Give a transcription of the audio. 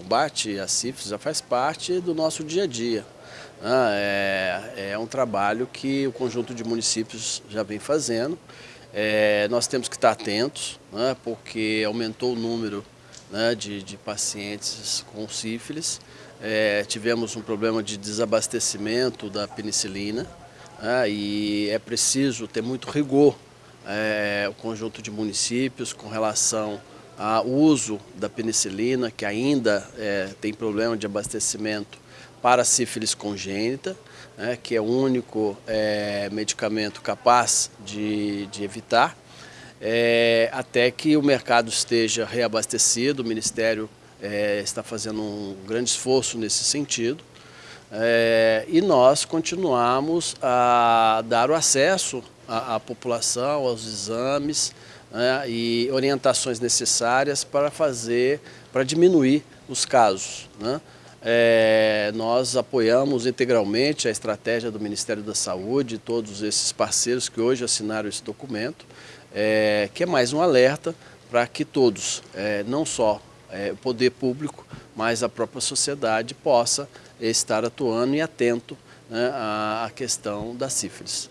combate à sífilis já faz parte do nosso dia a dia. Né? É, é um trabalho que o conjunto de municípios já vem fazendo. É, nós temos que estar atentos, né, porque aumentou o número né, de, de, pacientes com sífilis. É, tivemos um problema de desabastecimento da penicilina né, e é preciso ter muito rigor é, o conjunto de municípios com relação ao uso da penicilina, que ainda é, tem problema de abastecimento para sífilis congênita, né, que é o único é, medicamento capaz de, de evitar, é, até que o mercado esteja reabastecido, o Ministério é, está fazendo um grande esforço nesse sentido, é, e nós continuamos a dar o acesso à, população, aos exames né, e orientações necessárias para fazer, para diminuir os casos. Né? É, nós apoiamos integralmente a estratégia do Ministério da Saúde e todos esses parceiros que hoje assinaram esse documento, é, que é mais um alerta para que todos, é, não só é, o poder público, mas a própria sociedade possa estar atuando e atento né, à questão da sífilis.